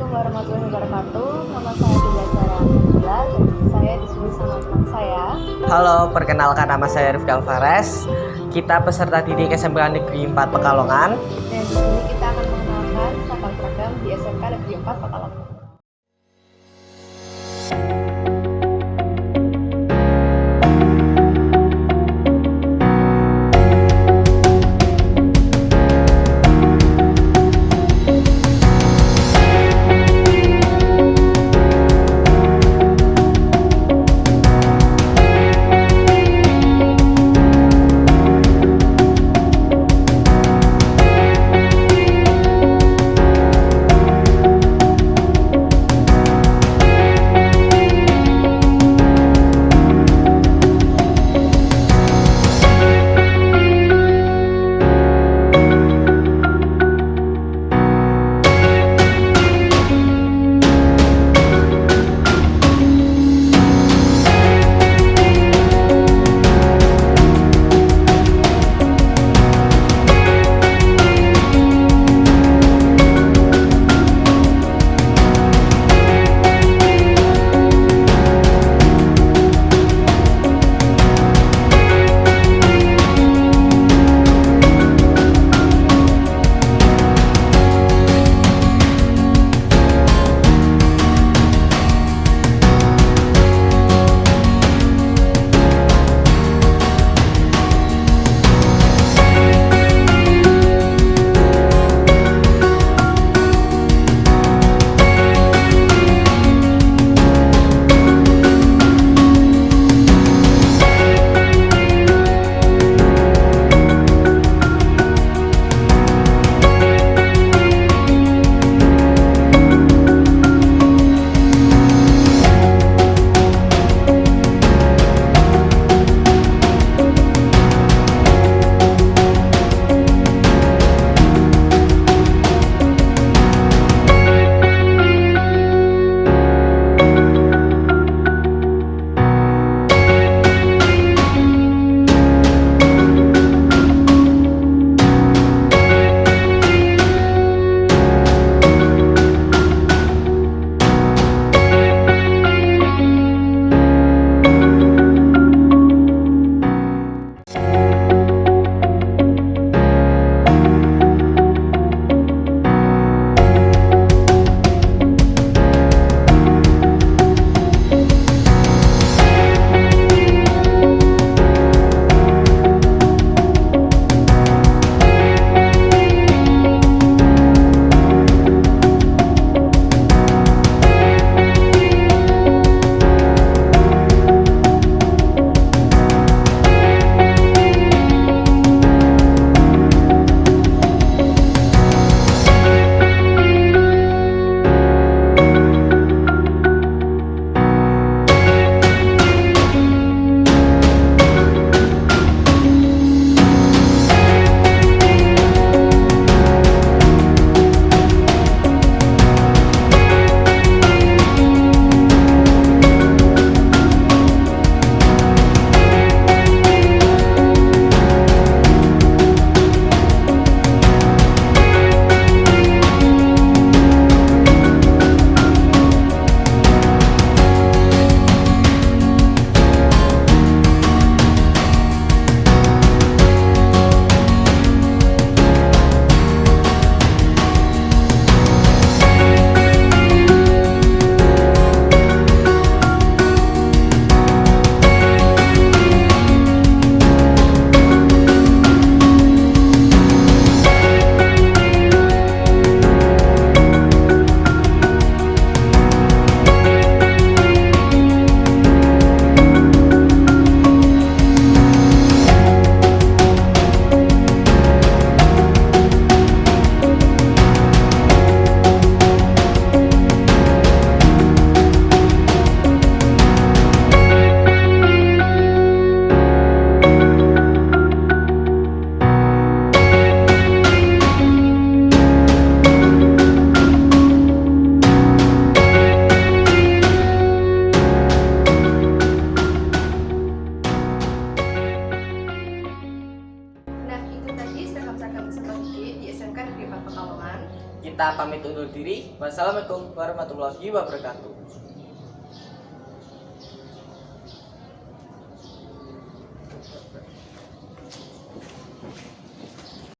wabarakatuh. Nama saya Dinda Sarah Alhamdulillah dan saya di sini sama teman saya. Halo, perkenalkan nama saya Rifki Alvarez. Kita peserta didik SMK Negeri 4 Pekalongan. Dan di sini kita akan mengenalkan seragam di SMK Negeri 4 Pekalongan. Kita pamit undur diri. Wassalamualaikum warahmatullahi wabarakatuh.